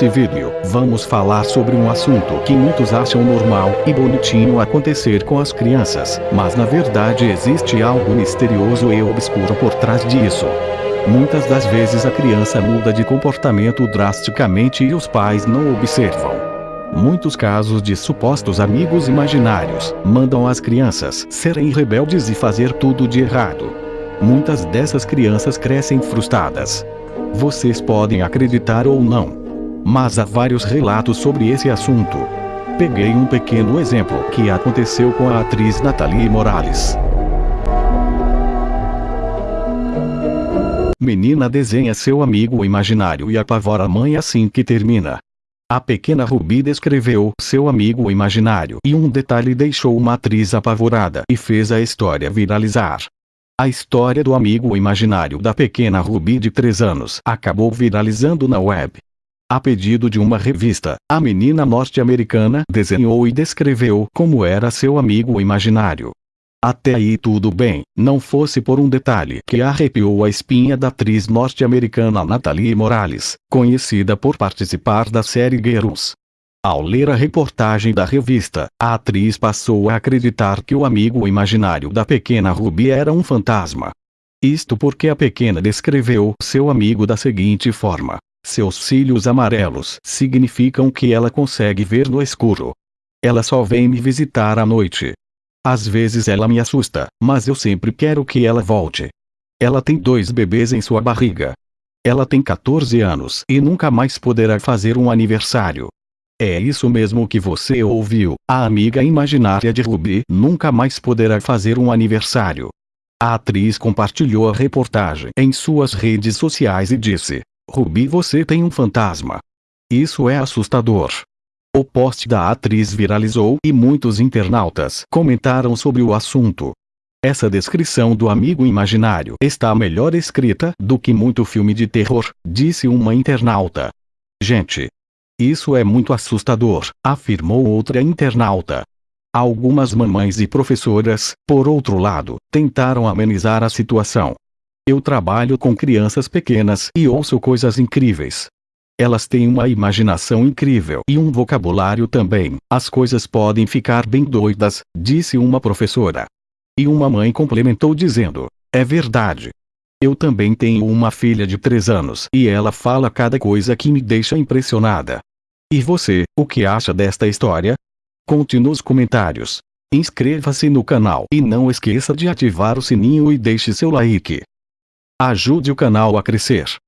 Nesse vídeo, vamos falar sobre um assunto que muitos acham normal e bonitinho acontecer com as crianças, mas na verdade existe algo misterioso e obscuro por trás disso. Muitas das vezes a criança muda de comportamento drasticamente e os pais não observam. Muitos casos de supostos amigos imaginários mandam as crianças serem rebeldes e fazer tudo de errado. Muitas dessas crianças crescem frustradas. Vocês podem acreditar ou não, mas há vários relatos sobre esse assunto. Peguei um pequeno exemplo que aconteceu com a atriz Nathalie Morales. Menina desenha seu amigo imaginário e apavora a mãe assim que termina. A pequena Ruby descreveu seu amigo imaginário e um detalhe deixou uma atriz apavorada e fez a história viralizar. A história do amigo imaginário da pequena Ruby de 3 anos acabou viralizando na web. A pedido de uma revista, a menina norte-americana desenhou e descreveu como era seu amigo imaginário. Até aí tudo bem, não fosse por um detalhe que arrepiou a espinha da atriz norte-americana Natalie Morales, conhecida por participar da série Girls. Ao ler a reportagem da revista, a atriz passou a acreditar que o amigo imaginário da pequena Ruby era um fantasma. Isto porque a pequena descreveu seu amigo da seguinte forma: seus cílios amarelos significam que ela consegue ver no escuro. Ela só vem me visitar à noite. Às vezes ela me assusta, mas eu sempre quero que ela volte. Ela tem dois bebês em sua barriga. Ela tem 14 anos e nunca mais poderá fazer um aniversário. É isso mesmo que você ouviu, a amiga imaginária de Ruby nunca mais poderá fazer um aniversário. A atriz compartilhou a reportagem em suas redes sociais e disse: Ruby você tem um fantasma. Isso é assustador. O post da atriz viralizou e muitos internautas comentaram sobre o assunto. Essa descrição do amigo imaginário está melhor escrita do que muito filme de terror, disse uma internauta. Gente. Isso é muito assustador, afirmou outra internauta. Algumas mamães e professoras, por outro lado, tentaram amenizar a situação, eu trabalho com crianças pequenas e ouço coisas incríveis. Elas têm uma imaginação incrível e um vocabulário também. As coisas podem ficar bem doidas, disse uma professora. E uma mãe complementou dizendo: É verdade. Eu também tenho uma filha de 3 anos e ela fala cada coisa que me deixa impressionada. E você, o que acha desta história? Conte nos comentários. Inscreva-se no canal e não esqueça de ativar o sininho e deixe seu like. Ajude o canal a crescer.